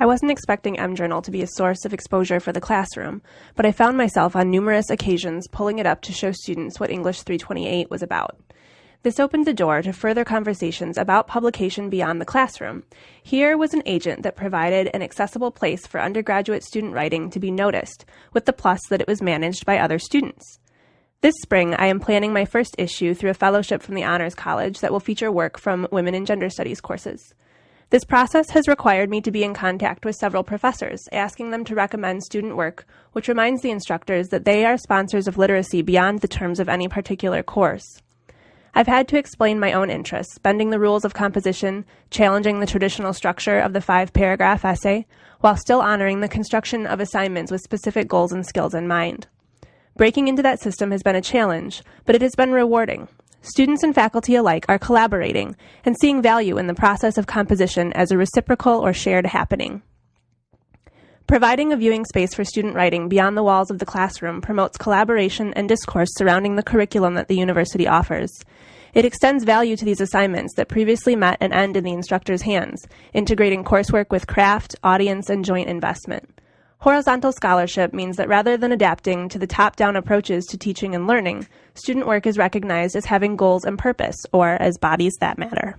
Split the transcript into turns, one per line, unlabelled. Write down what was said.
I wasn't expecting mJournal to be a source of exposure for the classroom, but I found myself on numerous occasions pulling it up to show students what English 328 was about. This opened the door to further conversations about publication beyond the classroom. Here was an agent that provided an accessible place for undergraduate student writing to be noticed, with the plus that it was managed by other students. This spring, I am planning my first issue through a fellowship from the Honors College that will feature work from Women and Gender Studies courses. This process has required me to be in contact with several professors, asking them to recommend student work, which reminds the instructors that they are sponsors of literacy beyond the terms of any particular course. I've had to explain my own interests, bending the rules of composition, challenging the traditional structure of the five paragraph essay, while still honoring the construction of assignments with specific goals and skills in mind. Breaking into that system has been a challenge, but it has been rewarding. Students and faculty alike are collaborating and seeing value in the process of composition as a reciprocal or shared happening. Providing a viewing space for student writing beyond the walls of the classroom promotes collaboration and discourse surrounding the curriculum that the university offers. It extends value to these assignments that previously met and end in the instructor's hands, integrating coursework with craft, audience, and joint investment. Horizontal scholarship means that rather than adapting to the top-down approaches to teaching and learning, student work is recognized as having goals and purpose, or as bodies that matter.